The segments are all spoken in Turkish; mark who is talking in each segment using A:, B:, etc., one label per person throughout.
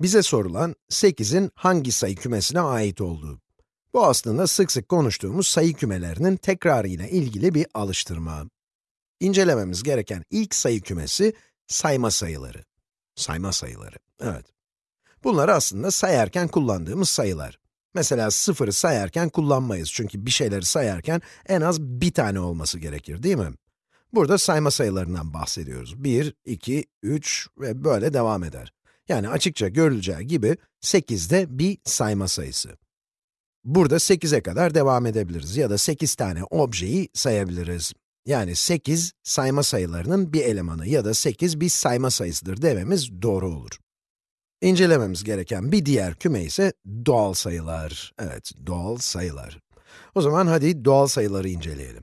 A: Bize sorulan 8'in hangi sayı kümesine ait olduğu. Bu aslında sık sık konuştuğumuz sayı kümelerinin tekrarı ile ilgili bir alıştırma. İncelememiz gereken ilk sayı kümesi sayma sayıları. Sayma sayıları, evet. Bunlar aslında sayarken kullandığımız sayılar. Mesela sıfırı sayarken kullanmayız çünkü bir şeyleri sayarken en az bir tane olması gerekir, değil mi? Burada sayma sayılarından bahsediyoruz. 1, 2, 3 ve böyle devam eder. Yani açıkça görüleceği gibi 8 de bir sayma sayısı. Burada 8'e kadar devam edebiliriz ya da 8 tane objeyi sayabiliriz. Yani 8 sayma sayılarının bir elemanı ya da 8 bir sayma sayısıdır dememiz doğru olur. İncelememiz gereken bir diğer küme ise doğal sayılar. Evet, doğal sayılar. O zaman hadi doğal sayıları inceleyelim.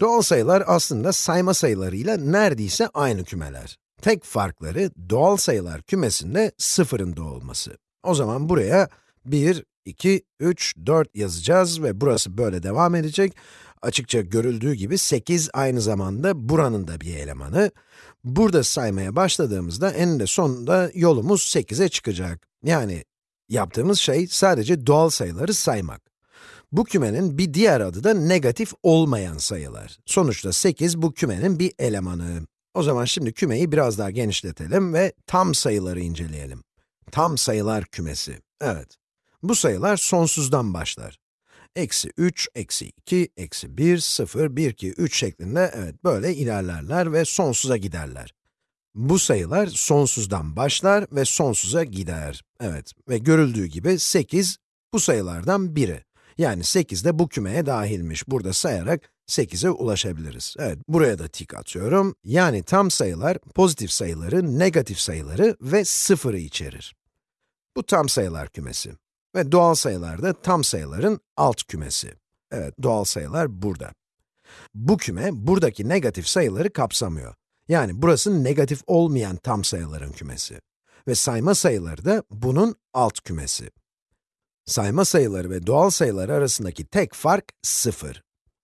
A: Doğal sayılar aslında sayma sayılarıyla neredeyse aynı kümeler. Tek farkları doğal sayılar kümesinde sıfırın olması. O zaman buraya 1, 2, 3, 4 yazacağız ve burası böyle devam edecek. Açıkça görüldüğü gibi 8 aynı zamanda buranın da bir elemanı. Burada saymaya başladığımızda eninde sonunda yolumuz 8'e çıkacak. Yani yaptığımız şey sadece doğal sayıları saymak. Bu kümenin bir diğer adı da negatif olmayan sayılar. Sonuçta 8 bu kümenin bir elemanı. O zaman şimdi kümeyi biraz daha genişletelim ve tam sayıları inceleyelim. Tam sayılar kümesi. Evet. Bu sayılar sonsuzdan başlar. Eksi 3, eksi 2, eksi 1, 0, 1, 2, 3 şeklinde evet böyle ilerlerler ve sonsuza giderler. Bu sayılar sonsuzdan başlar ve sonsuza gider. Evet ve görüldüğü gibi 8 bu sayılardan biri. Yani 8 de bu kümeye dahilmiş. Burada sayarak 8'e ulaşabiliriz. Evet, buraya da tik atıyorum. Yani tam sayılar, pozitif sayıları, negatif sayıları ve sıfırı içerir. Bu tam sayılar kümesi. Ve doğal sayılar da tam sayıların alt kümesi. Evet, doğal sayılar burada. Bu küme, buradaki negatif sayıları kapsamıyor. Yani burası negatif olmayan tam sayıların kümesi. Ve sayma sayıları da bunun alt kümesi. Sayma sayıları ve doğal sayılar arasındaki tek fark 0.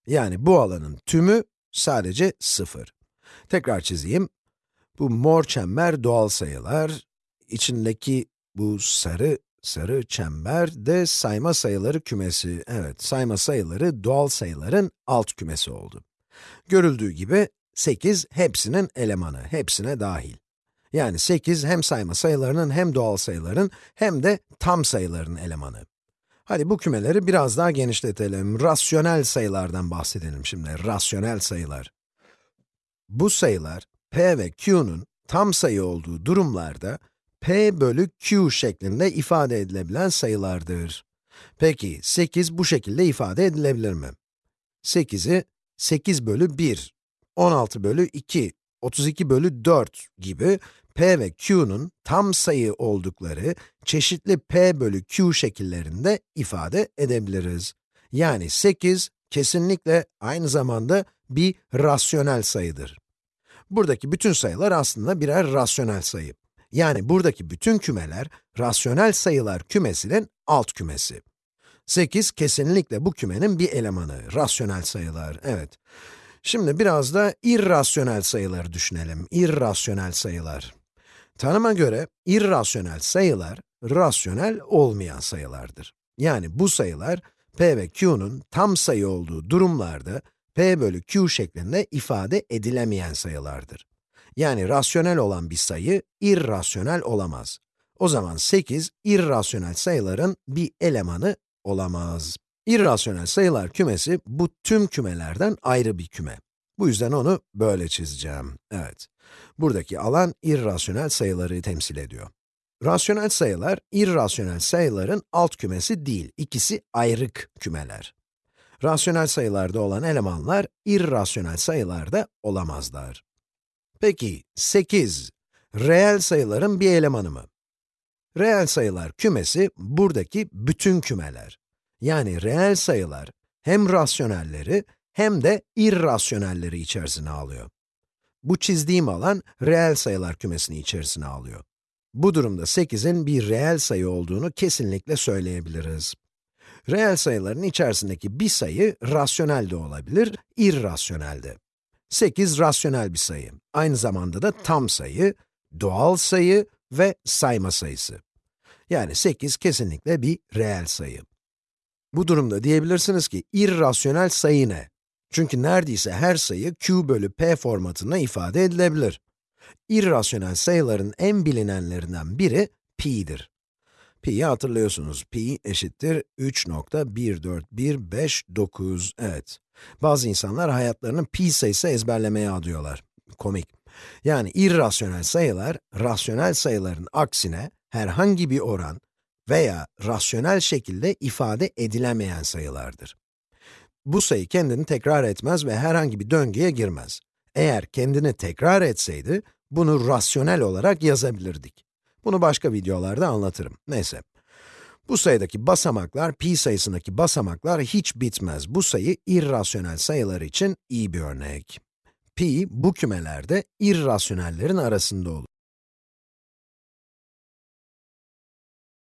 A: Yani bu alanın tümü sadece 0. Tekrar çizeyim. Bu mor çember doğal sayılar, içindeki bu sarı, sarı çember de sayma sayıları kümesi. Evet, sayma sayıları doğal sayıların alt kümesi oldu. Görüldüğü gibi 8 hepsinin elemanı, hepsine dahil. Yani 8 hem sayma sayılarının hem doğal sayıların hem de tam sayıların elemanı. Hadi bu kümeleri biraz daha genişletelim. Rasyonel sayılardan bahsedelim şimdi, rasyonel sayılar. Bu sayılar, p ve q'nun tam sayı olduğu durumlarda, p bölü q şeklinde ifade edilebilen sayılardır. Peki, 8 bu şekilde ifade edilebilir mi? 8'i 8 bölü 1, 16 bölü 2, 32 bölü 4 gibi p ve q'nun tam sayı oldukları çeşitli p bölü q şekillerinde ifade edebiliriz. Yani 8 kesinlikle aynı zamanda bir rasyonel sayıdır. Buradaki bütün sayılar aslında birer rasyonel sayı. Yani buradaki bütün kümeler, rasyonel sayılar kümesinin alt kümesi. 8 kesinlikle bu kümenin bir elemanı, rasyonel sayılar, evet. Şimdi biraz da irrasyonel sayıları düşünelim, irrasyonel sayılar. Tanıma göre irrasyonel sayılar, rasyonel olmayan sayılardır. Yani bu sayılar, p ve q'nun tam sayı olduğu durumlarda, p bölü q şeklinde ifade edilemeyen sayılardır. Yani rasyonel olan bir sayı, irrasyonel olamaz. O zaman 8, irrasyonel sayıların bir elemanı olamaz. İrrasyonel sayılar kümesi, bu tüm kümelerden ayrı bir küme. Bu yüzden onu böyle çizeceğim. Evet. Buradaki alan irrasyonel sayıları temsil ediyor. Rasyonel sayılar, irrasyonel sayıların alt kümesi değil, ikisi ayrık kümeler. Rasyonel sayılarda olan elemanlar, irrasyonel sayılarda olamazlar. Peki, 8, reel sayıların bir elemanı mı? Reel sayılar kümesi, buradaki bütün kümeler. Yani reel sayılar, hem rasyonelleri, hem de irrasyonelleri içerisine alıyor. Bu çizdiğim alan, reel sayılar kümesini içerisine alıyor. Bu durumda 8'in bir reel sayı olduğunu kesinlikle söyleyebiliriz. Reel sayıların içerisindeki bir sayı, rasyonel de olabilir, irrasyonel de. 8 rasyonel bir sayı. Aynı zamanda da tam sayı, doğal sayı ve sayma sayısı. Yani 8 kesinlikle bir reel sayı. Bu durumda diyebilirsiniz ki, irrasyonel sayı ne? Çünkü neredeyse her sayı q bölü p formatında ifade edilebilir. İrrasyonel sayıların en bilinenlerinden biri pi'dir. Pi'yi hatırlıyorsunuz. Pi eşittir 3.14159. Evet. Bazı insanlar hayatlarını pi sayısı ezberlemeye adıyorlar. Komik. Yani irrasyonel sayılar, rasyonel sayıların aksine herhangi bir oran veya rasyonel şekilde ifade edilemeyen sayılardır. Bu sayı kendini tekrar etmez ve herhangi bir döngüye girmez. Eğer kendini tekrar etseydi, bunu rasyonel olarak yazabilirdik. Bunu başka videolarda anlatırım. Neyse. Bu sayıdaki basamaklar, pi sayısındaki basamaklar hiç bitmez. Bu sayı irrasyonel sayılar için iyi bir örnek. Pi, bu kümelerde irrasyonellerin arasında olur.